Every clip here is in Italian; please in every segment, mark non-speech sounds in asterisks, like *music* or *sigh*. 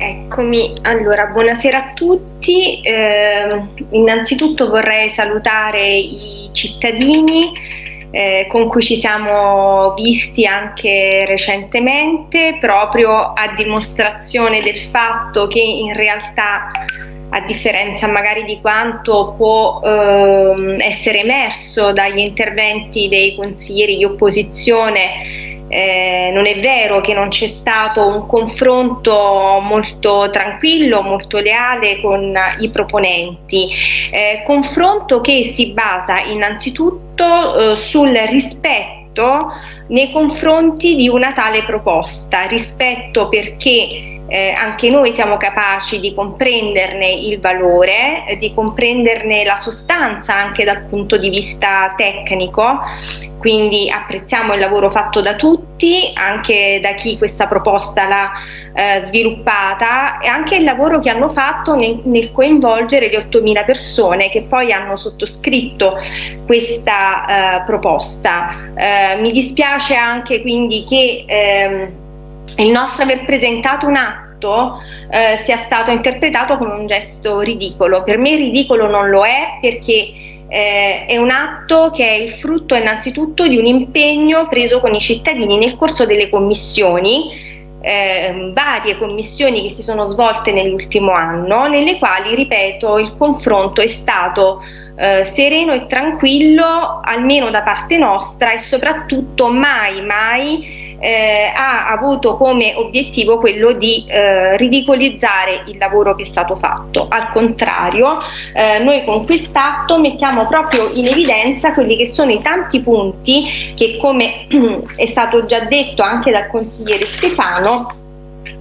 Eccomi, allora buonasera a tutti, eh, innanzitutto vorrei salutare i cittadini eh, con cui ci siamo visti anche recentemente proprio a dimostrazione del fatto che in realtà a differenza magari di quanto può eh, essere emerso dagli interventi dei consiglieri di opposizione eh, non è vero che non c'è stato un confronto molto tranquillo, molto leale con i proponenti, eh, confronto che si basa innanzitutto eh, sul rispetto nei confronti di una tale proposta, rispetto perché eh, anche noi siamo capaci di comprenderne il valore, eh, di comprenderne la sostanza anche dal punto di vista tecnico, quindi apprezziamo il lavoro fatto da tutti, anche da chi questa proposta l'ha eh, sviluppata e anche il lavoro che hanno fatto nel, nel coinvolgere le 8.000 persone che poi hanno sottoscritto questa eh, proposta. Eh, mi dispiace anche quindi che ehm, il nostro aver presentato un atto eh, sia stato interpretato come un gesto ridicolo. Per me ridicolo non lo è perché eh, è un atto che è il frutto innanzitutto di un impegno preso con i cittadini nel corso delle commissioni eh, varie commissioni che si sono svolte nell'ultimo anno, nelle quali, ripeto, il confronto è stato eh, sereno e tranquillo, almeno da parte nostra, e soprattutto mai, mai eh, ha avuto come obiettivo quello di eh, ridicolizzare il lavoro che è stato fatto. Al contrario, eh, noi con quest'atto mettiamo proprio in evidenza quelli che sono i tanti punti che, come *clears throat* è stato già detto anche dal consigliere Stefano,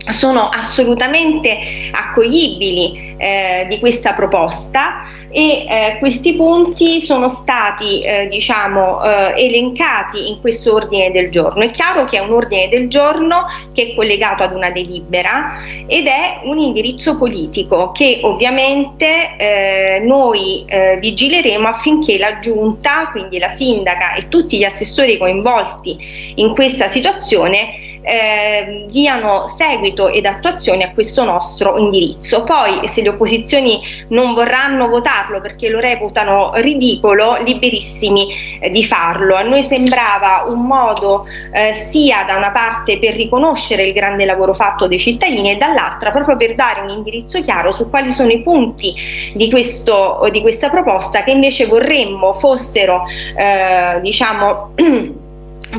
sono assolutamente accoglibili eh, di questa proposta e eh, questi punti sono stati eh, diciamo, eh, elencati in questo ordine del giorno. È chiaro che è un ordine del giorno che è collegato ad una delibera ed è un indirizzo politico che ovviamente eh, noi eh, vigileremo affinché la giunta, quindi la sindaca e tutti gli assessori coinvolti in questa situazione eh, diano seguito ed attuazione a questo nostro indirizzo. Poi se le opposizioni non vorranno votarlo perché lo reputano ridicolo, liberissimi eh, di farlo. A noi sembrava un modo eh, sia da una parte per riconoscere il grande lavoro fatto dai cittadini e dall'altra proprio per dare un indirizzo chiaro su quali sono i punti di, questo, di questa proposta che invece vorremmo fossero eh, diciamo *clears throat*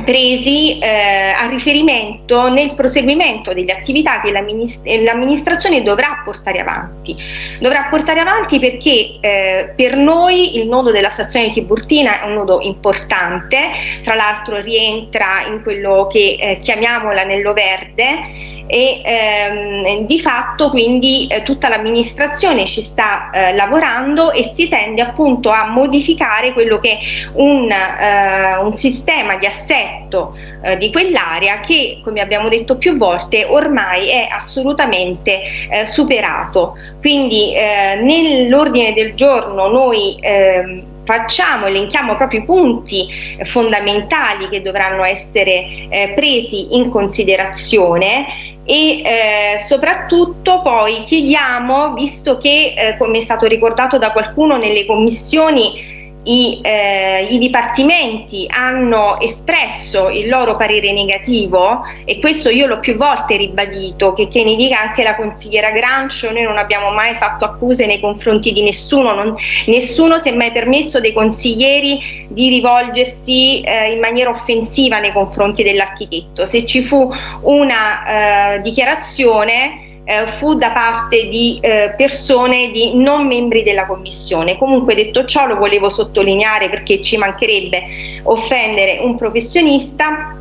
presi eh, a riferimento nel proseguimento delle attività che l'amministrazione dovrà portare avanti. Dovrà portare avanti perché eh, per noi il nodo della stazione di Tiburtina è un nodo importante, tra l'altro rientra in quello che eh, chiamiamo l'anello verde e ehm, di fatto quindi eh, tutta l'amministrazione ci sta eh, lavorando e si tende appunto a modificare quello che è un, eh, un sistema di assetto eh, di quell'area che come abbiamo detto più volte ormai è assolutamente eh, superato. Quindi eh, nell'ordine del giorno noi ehm, facciamo, elenchiamo proprio i punti fondamentali che dovranno essere eh, presi in considerazione e eh, soprattutto poi chiediamo, visto che eh, come è stato ricordato da qualcuno nelle commissioni i, eh, i, dipartimenti hanno espresso il loro parere negativo e questo io l'ho più volte ribadito che, che ne dica anche la consigliera Grancio noi non abbiamo mai fatto accuse nei confronti di nessuno non, nessuno si è mai permesso dei consiglieri di rivolgersi eh, in maniera offensiva nei confronti dell'architetto. Se ci fu una eh, dichiarazione eh, fu da parte di eh, persone di non membri della commissione. Comunque detto ciò lo volevo sottolineare perché ci mancherebbe offendere un professionista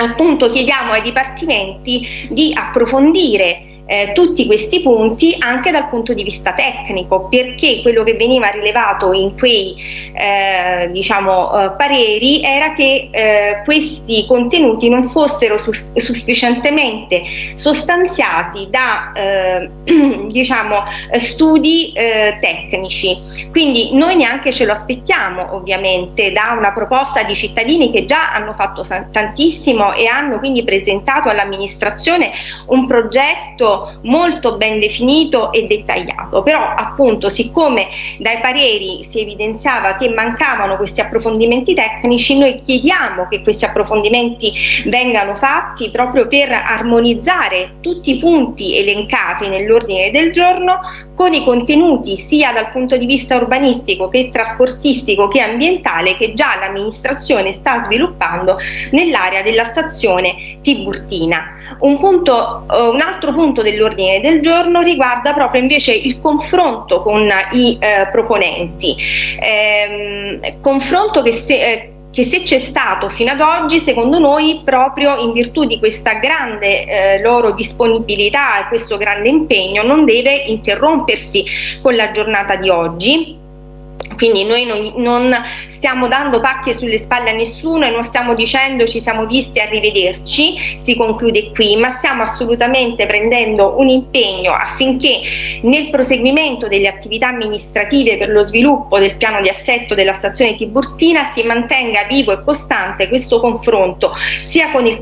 appunto chiediamo ai dipartimenti di approfondire eh, tutti questi punti anche dal punto di vista tecnico perché quello che veniva rilevato in quei eh, diciamo, eh, pareri era che eh, questi contenuti non fossero su sufficientemente sostanziati da eh, *clears throat* diciamo, studi eh, tecnici. Quindi noi neanche ce lo aspettiamo ovviamente da una proposta di cittadini che già hanno fatto tantissimo e hanno quindi presentato all'amministrazione un progetto molto ben definito e dettagliato, però appunto siccome dai pareri si evidenziava che mancavano questi approfondimenti tecnici, noi chiediamo che questi approfondimenti vengano fatti proprio per armonizzare tutti i punti elencati nell'ordine del giorno con i contenuti sia dal punto di vista urbanistico che trasportistico che ambientale che già l'amministrazione sta sviluppando nell'area della stazione Tiburtina. Un, punto, uh, un altro punto dell'ordine del giorno riguarda proprio invece il confronto con i eh, proponenti, ehm, confronto che se, eh, che se c'è stato fino ad oggi, secondo noi, proprio in virtù di questa grande eh, loro disponibilità e questo grande impegno, non deve interrompersi con la giornata di oggi quindi noi non, non, stiamo dando pacche sulle spalle a nessuno e non stiamo dicendo ci siamo visti arrivederci, si conclude qui, ma stiamo assolutamente prendendo un impegno affinché nel proseguimento delle attività amministrative per lo sviluppo del piano di assetto della stazione Tiburtina si mantenga vivo e costante questo confronto sia con il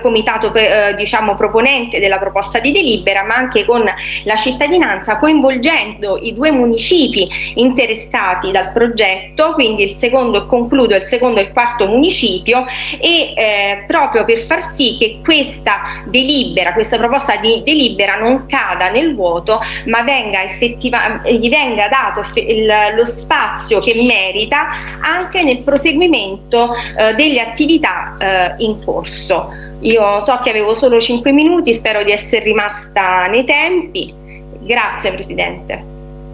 comitato eh, diciamo, proponente della proposta di delibera ma anche con la cittadinanza coinvolgendo i due municipi interessati dal progetto quindi il secondo e concludo il secondo e il quarto municipio e eh, proprio per far sì che questa delibera questa proposta di delibera non cada nel vuoto ma venga effettiva, gli venga dato il, lo spazio che merita anche nel proseguimento eh, delle attività eh, in corso io so che avevo solo 5 minuti, spero di essere rimasta nei tempi. Grazie Presidente.